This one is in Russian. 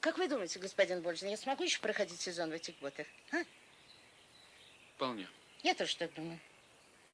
Как вы думаете, господин Больжин, я смогу еще проходить сезон в этих ботах? А? Вполне. Я тоже так думаю.